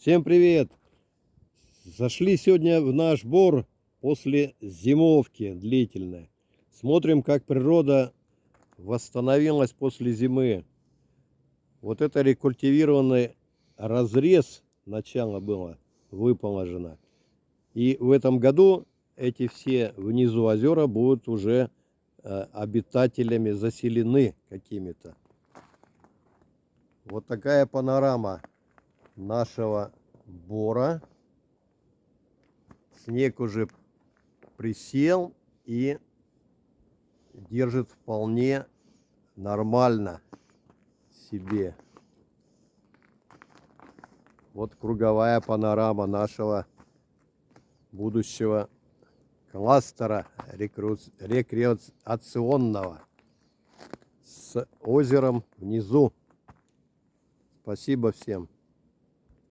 Всем привет! Зашли сегодня в наш бор после зимовки длительной. Смотрим, как природа восстановилась после зимы. Вот это рекультивированный разрез начало было выположено. И в этом году эти все внизу озера будут уже э, обитателями заселены какими-то. Вот такая панорама нашего бора. Снег уже присел и держит вполне нормально себе. Вот круговая панорама нашего будущего кластера рекреационного с озером внизу. Спасибо всем.